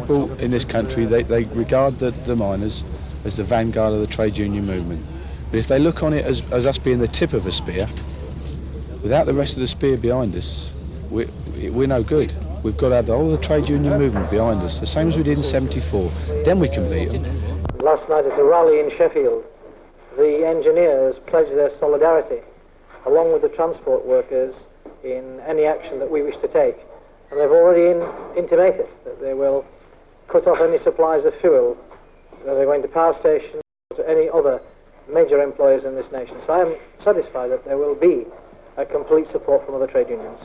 People in this country, they, they regard the, the miners as the vanguard of the trade union movement. But if they look on it as, as us being the tip of a spear, without the rest of the spear behind us, we, we're no good. We've got to have the whole of the trade union movement behind us, the same as we did in 74. Then we can beat them. Last night at a rally in Sheffield, the engineers pledged their solidarity, along with the transport workers, in any action that we wish to take. And they've already in, intimated that they will cut off any supplies of fuel are going to power stations or to any other major employers in this nation. So I am satisfied that there will be a complete support from other trade unions.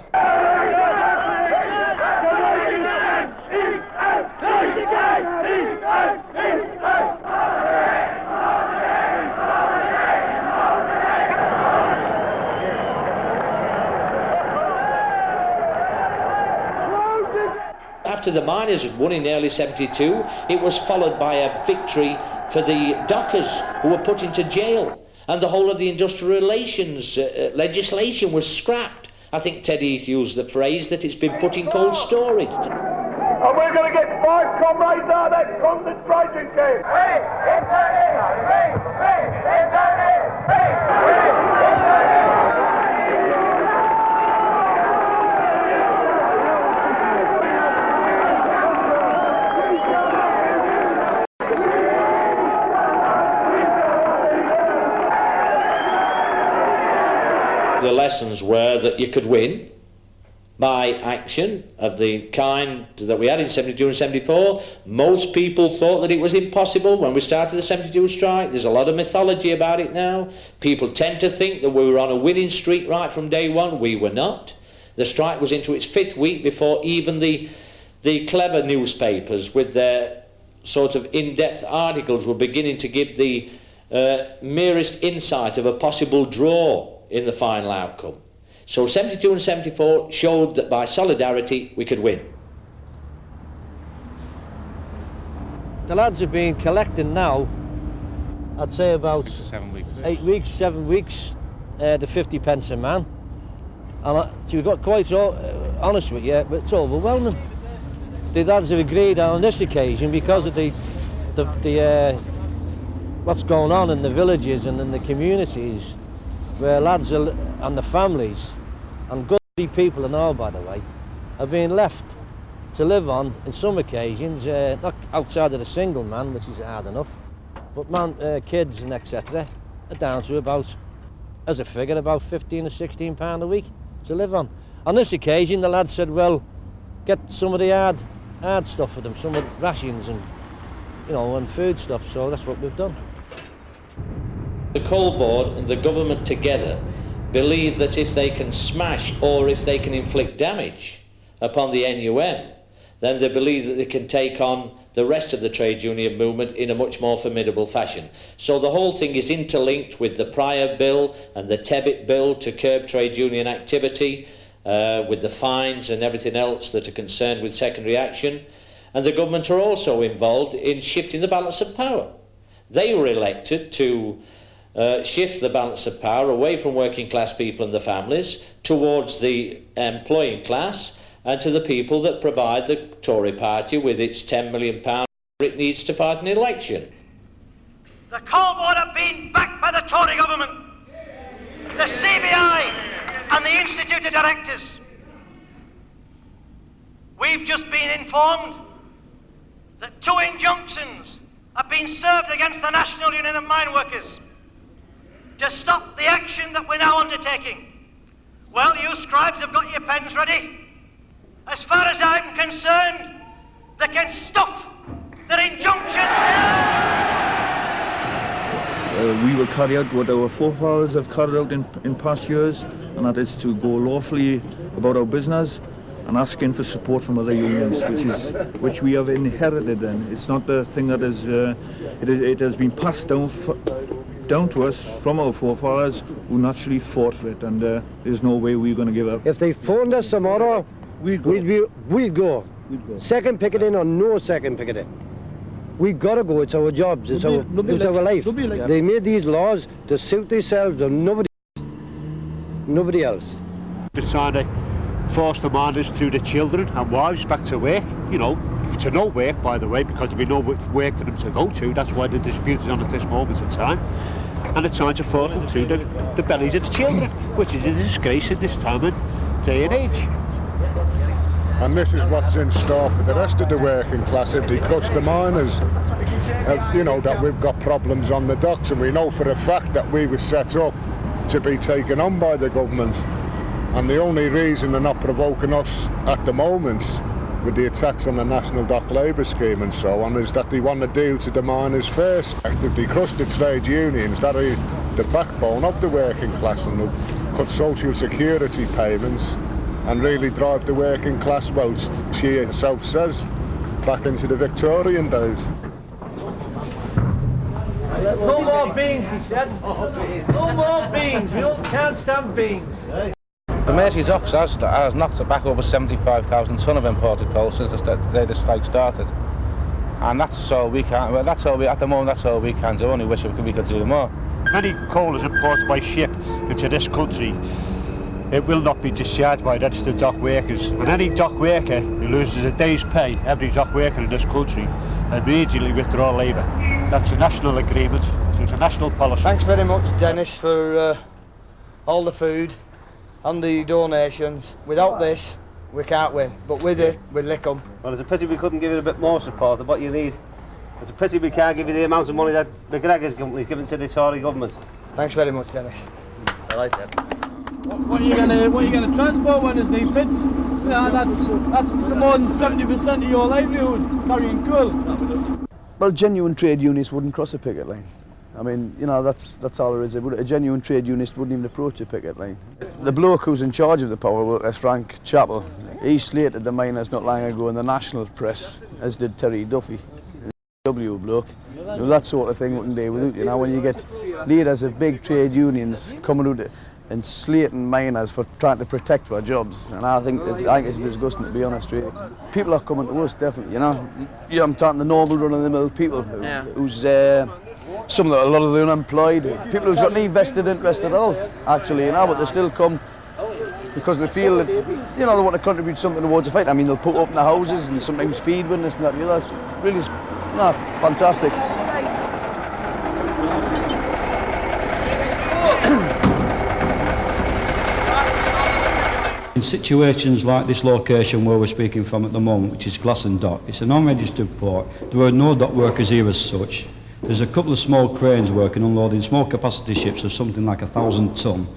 After the miners had won in early 72, it was followed by a victory for the dockers who were put into jail. And the whole of the industrial relations uh, legislation was scrapped. I think Teddy Heath used the phrase that it's been put in cold storage. And we're going to get five comrades out of that concentration camp. Hey, it's Hey, hey, lessons were that you could win by action of the kind that we had in 72 and 74. Most people thought that it was impossible when we started the 72 strike. There's a lot of mythology about it now. People tend to think that we were on a winning streak right from day one. We were not. The strike was into its fifth week before even the, the clever newspapers with their sort of in-depth articles were beginning to give the uh, merest insight of a possible draw in the final outcome. So 72 and 74 showed that by solidarity we could win. The lads have been collecting now, I'd say about seven weeks. eight weeks, seven weeks, uh, the 50 pence a man. And I, to be got quite so, uh, honest with you, but it's overwhelming. The lads have agreed on this occasion because of the, the, the uh, what's going on in the villages and in the communities where lads and the families, and good people and all, by the way, are being left to live on, in some occasions, uh, not outside of the single man, which is hard enough, but man, uh, kids and etc. are down to about, as a figure, about 15 or 16 pound a week to live on. On this occasion, the lad said, well, get some of the hard, hard stuff for them, some of the rations and, you know, and food stuff, so that's what we've done. The coal board and the government together believe that if they can smash or if they can inflict damage upon the NUM, then they believe that they can take on the rest of the trade union movement in a much more formidable fashion. So the whole thing is interlinked with the prior bill and the Tebbit bill to curb trade union activity, uh, with the fines and everything else that are concerned with secondary action. And the government are also involved in shifting the balance of power. They were elected to uh, shift the balance of power away from working class people and the families towards the employing class and to the people that provide the Tory party with its £10 million it needs to fight an election. The coal board have been backed by the Tory government, the CBI and the Institute of Directors. We've just been informed that two injunctions have been served against the National Union of Mine Workers to stop the action that we're now undertaking. Well, you scribes have got your pens ready. As far as I'm concerned, they can stuff their injunctions. Uh, we will carry out what our forefathers have carried out in, in past years, and that is to go lawfully about our business and asking for support from other unions, which is which we have inherited. And it's not the thing that is uh, it, it has been passed down down to us from our forefathers who naturally fought for it, and uh, there's no way we're going to give up. If they phoned us tomorrow, we'd go. We'd, be, we'd go. We'd go. Second picketing or no second picketing. We've gotta go. It's our jobs. It's, our, it's our life. Like they made these laws to suit themselves and nobody, nobody else. They're trying to force the miners through the children and wives back to work, you know, to no work, by the way, because there'll be no work for them to go to. That's why the dispute is on at this moment in time. And they're trying to them through the, the bellies of the children, which is a disgrace in this time and day and age. And this is what's in store for the rest of the working class if they crush the miners. Uh, you know, that we've got problems on the docks and we know for a fact that we were set up to be taken on by the government. And the only reason they're not provoking us at the moment with the attacks on the National Dock Labour Scheme and so on is that they want to deal to the miners first. If they crush the trade unions, that are the backbone of the working class and they'll cut social security payments and really drive the working class, well, she herself says, back into the Victorian days. No more beans, he said. No more beans. We don't, can't stand beans. The Mersey's Ox has, has knocked back over 75,000 tonne of imported coal since the, day the strike started. And that's all we can, well, that's all we, at the moment, that's all we can do. Only wish we could, we could do more. Any coal is imported by ship into this country. It will not be discharged by registered dock workers. And any dock worker who loses a day's pay, every dock worker in this country, immediately withdraw labour. That's a national agreement, so it's a national policy. Thanks very much, Dennis, for uh, all the food and the donations. Without this, we can't win. But with it, we lick them. Well, it's a pity we couldn't give you a bit more support of what you need. It's a pity we can't give you the amount of money that MacGregor's company's given to the Tory government. Thanks very much, Dennis. I like that. What, what are you gonna what are you gonna transport when there's no pits? Yeah, that's that's more than seventy percent of your livelihood carrying coal. Well, genuine trade unions wouldn't cross a picket line. I mean, you know, that's that's all there is. A genuine trade unionist wouldn't even approach a picket line. The bloke who's in charge of the power workers, Frank Chapple, he slated the miners not long ago in the national press, as did Terry Duffy, W bloke. You know, that sort of thing wouldn't do with it. You know, when you get leaders of big trade unions coming out and slating miners for trying to protect their jobs. And I think it's, I think it's disgusting to be honest with you. People are coming to us definitely, you know. Yeah, I'm talking the normal run-of-the-mill people who, yeah. who's uh, some of the, a lot of the unemployed, people who's got no vested interest at all, actually, you know, but they still come because they feel that, you know, they want to contribute something towards the fight. I mean, they'll put up in the houses and sometimes feed with this and that and the other. It's really, no, fantastic. In situations like this location where we're speaking from at the moment, which is Glasson Dock, it's an unregistered port. There are no dock workers here as such. There's a couple of small cranes working unloading small capacity ships of something like a thousand ton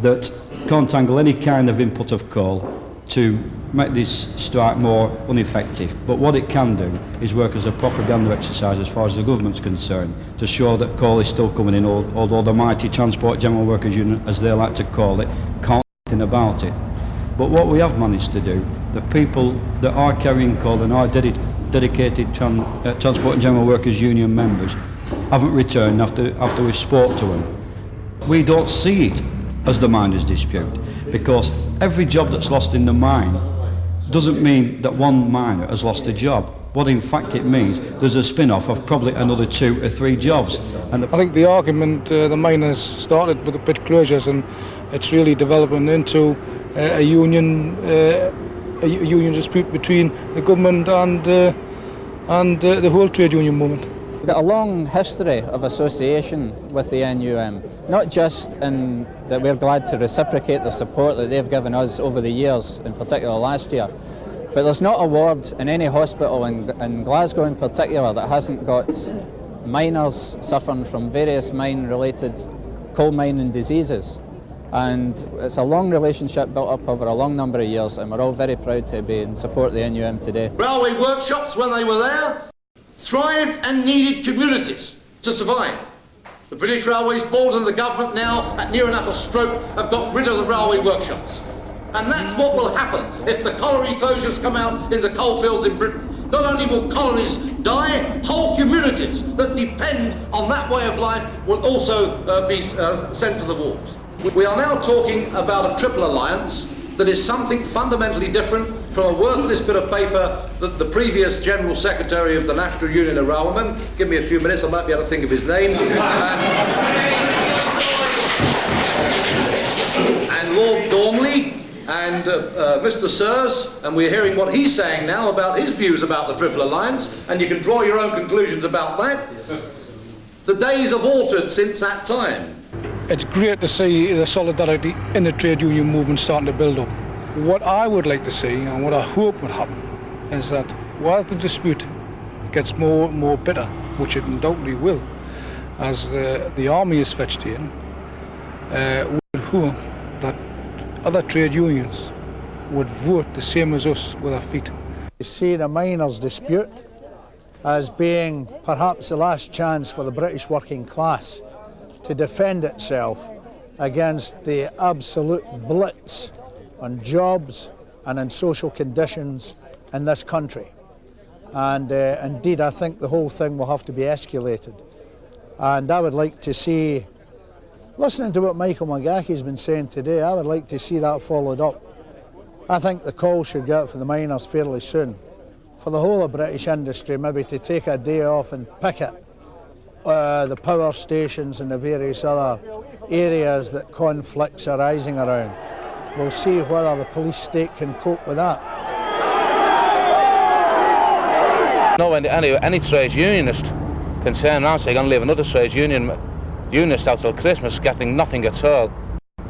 that can't handle any kind of input of coal to make this strike more ineffective. But what it can do is work as a propaganda exercise as far as the government's concerned to show that coal is still coming in, although the mighty Transport General Workers Union, as they like to call it, can't do anything about it. But what we have managed to do, the people that are carrying coal and are dedi dedicated tran uh, Transport and General Workers Union members haven't returned after, after we've spoke to them. We don't see it as the miners' dispute because every job that's lost in the mine doesn't mean that one miner has lost a job. What in fact it means, there's a spin-off of probably another two or three jobs. And I think the argument uh, the miners started with the pit closures and it's really developing into uh, a union uh, a union dispute between the government and uh, and uh, the whole trade union movement. We've got a long history of association with the NUM, not just in that we're glad to reciprocate the support that they've given us over the years, in particular last year, but there's not a ward in any hospital in, in Glasgow in particular that hasn't got miners suffering from various mine-related coal mining diseases. And it's a long relationship built up over a long number of years and we're all very proud to be in support the NUM today. Railway workshops, when they were there, thrived and needed communities to survive. The British Railways Board and the government now, at near enough a stroke, have got rid of the railway workshops. And that's what will happen if the colliery closures come out in the coalfields in Britain. Not only will collieries die, whole communities that depend on that way of life will also uh, be uh, sent to the wolves. We are now talking about a triple alliance that is something fundamentally different from a worthless bit of paper that the previous General Secretary of the National Union of Railmen, give me a few minutes, I might be able to think of his name, and, and Lord Gormley and uh, uh, Mr. Sirs, and we're hearing what he's saying now about his views about the Triple Alliance, and you can draw your own conclusions about that. The days have altered since that time. It's great to see the solidarity in the trade union movement starting to build up. What I would like to see and what I hope would happen is that whilst the dispute gets more and more bitter, which it undoubtedly will, as the, the army is fetched in, uh, would hope that other trade unions would vote the same as us with our feet. You see the miners' dispute as being perhaps the last chance for the British working class to defend itself against the absolute blitz on jobs and on social conditions in this country. And uh, indeed, I think the whole thing will have to be escalated. And I would like to see, listening to what Michael McGahey's been saying today, I would like to see that followed up. I think the call should go out for the miners fairly soon. For the whole of British industry, maybe to take a day off and picket uh, the power stations and the various other areas that conflicts are rising around. We'll see whether the police state can cope with that. No, any, any, any trade unionist can turn around and say, I'm going to leave another trade union unionist out till Christmas getting nothing at all.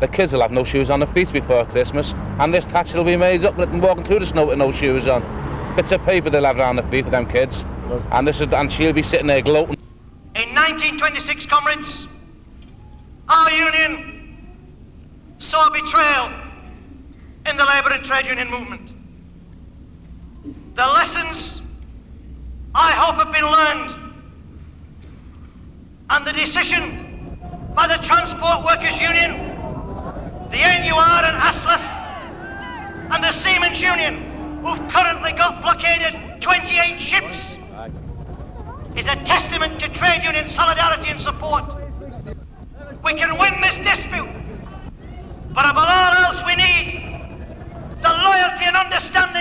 The kids will have no shoes on their feet before Christmas, and this thatch will be made up with them walking through the snow with no shoes on. Bits of paper they'll have around their feet for them kids, and this is, and she'll be sitting there gloating. In 1926, comrades, our union saw betrayal in the labour and trade union movement. The lessons, I hope, have been learned. And the decision by the Transport Workers Union, the NUR and ASLEF, and the Seamen's Union, who've currently got blockaded 28 ships, is a testament to trade union solidarity and support. We can win this dispute, but above all else we need the loyalty and understanding